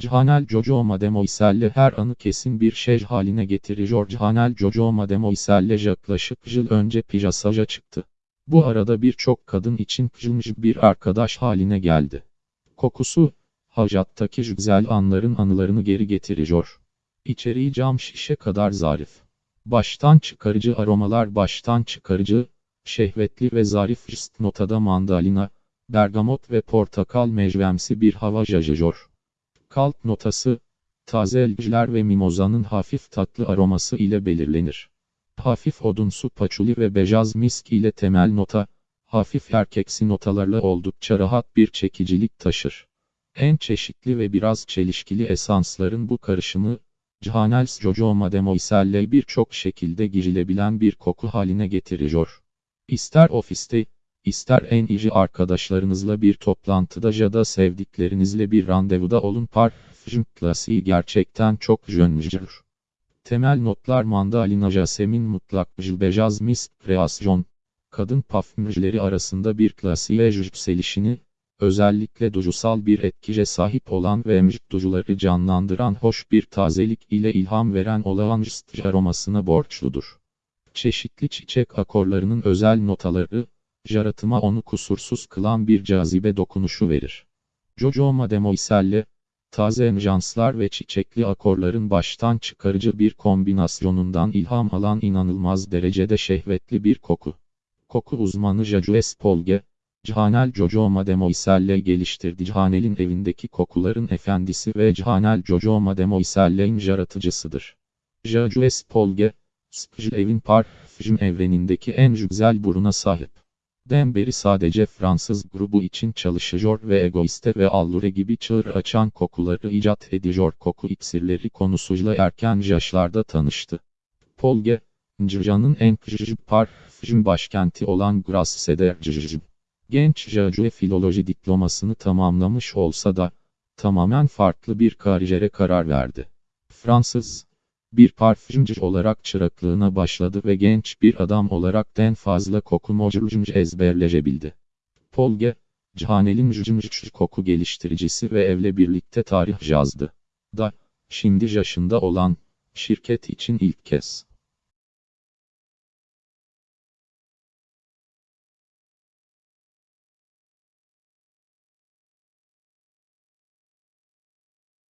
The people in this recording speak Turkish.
Cihanel Jojo Mademoiselle her anı kesin bir şey haline getiriyor. Cihanel Jojo Mademoiselle yaklaşık yıl önce piyasaja çıktı. Bu arada birçok kadın için kılmış bir arkadaş haline geldi. Kokusu, hacattaki güzel anların anılarını geri getiriyor. İçeriği cam şişe kadar zarif. Baştan çıkarıcı aromalar baştan çıkarıcı, şehvetli ve zarif ist notada mandalina, bergamot ve portakal mecvemsi bir hava yayıyor. Kalp notası, taze elciler ve mimozanın hafif tatlı aroması ile belirlenir. Hafif odunsu paçuli ve bejaz misk ile temel nota, hafif erkeksi notalarla oldukça rahat bir çekicilik taşır. En çeşitli ve biraz çelişkili esansların bu karışımı, Cihanels Jojo Mademoiselle birçok şekilde girilebilen bir koku haline getiriyor. İster ofiste, ister en iyi arkadaşlarınızla bir toplantıda ya da sevdiklerinizle bir randevuda olun parfüm klasiği gerçekten çok jönmücür. Temel notlar mandalina jasemin mutlak bejaz misk kreasyon. Kadın parfümcüleri arasında bir klasiğe yükselişini, özellikle duyusal bir etkice sahip olan ve emcik duyuları canlandıran hoş bir tazelik ile ilham veren olağanüstü aromasına borçludur. Çeşitli çiçek akorlarının özel notaları, yaratıma onu kusursuz kılan bir cazibe dokunuşu verir. Jojo Mademoiselle, taze enjanslar ve çiçekli akorların baştan çıkarıcı bir kombinasyonundan ilham alan inanılmaz derecede şehvetli bir koku. Koku uzmanı Jajues Polge, Cihanel Jojo Mademoiselle geliştirdi. Cihanel'in evindeki kokuların efendisi ve Cihanel Jojo Mademoiselle'in yaratıcısıdır. Jajues Polge, Spjl evin parfüm evrenindeki en güzel buruna sahip. Denber'i sadece Fransız grubu için çalışıyor ve egoiste ve allure gibi çığır açan kokuları icat ediyor. Koku iksirleri konusuyla erken yaşlarda tanıştı. Polge, Cırcan'ın en küçücük parfüm başkenti olan Grasse'de Cırcım. Genç Jacue filoloji diplomasını tamamlamış olsa da, tamamen farklı bir kariyere karar verdi. Fransız, bir parfümcü olarak çıraklığına başladı ve genç bir adam olarak en fazla koku modülcümcü ezberleyebildi. Polge, Cihanel'in cücümcü koku geliştiricisi ve evle birlikte tarih yazdı. Da, şimdi yaşında olan, şirket için ilk kez.